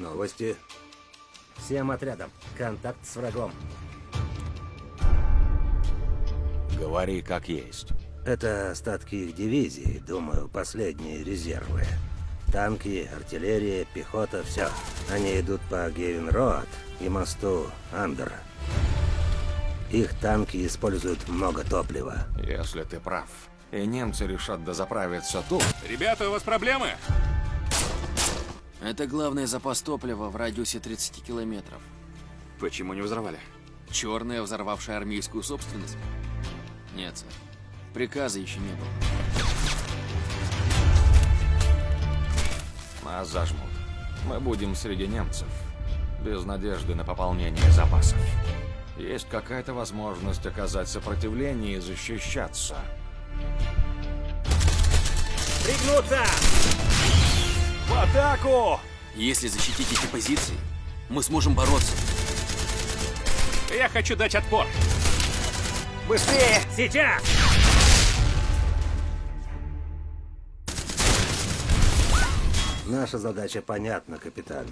Новости. Всем отрядам. Контакт с врагом. Говори как есть. Это остатки их дивизии, думаю, последние резервы. Танки, артиллерия, пехота, все. Они идут по Гевен-Роад и мосту Андер. Их танки используют много топлива. Если ты прав, и немцы решат дозаправиться тут, Ребята, у вас проблемы? Это главный запас топлива в радиусе 30 километров. Почему не взорвали? Черная, взорвавшая армейскую собственность? Нет, сэр. Приказа еще не было. нас зажмут. Мы будем среди немцев, без надежды на пополнение запасов. Есть какая-то возможность оказать сопротивление и защищаться. Пригнуться! Атаку! Если защитить эти позиции, мы сможем бороться. Я хочу дать отпор. Быстрее! Сейчас! Наша задача понятна, капитан.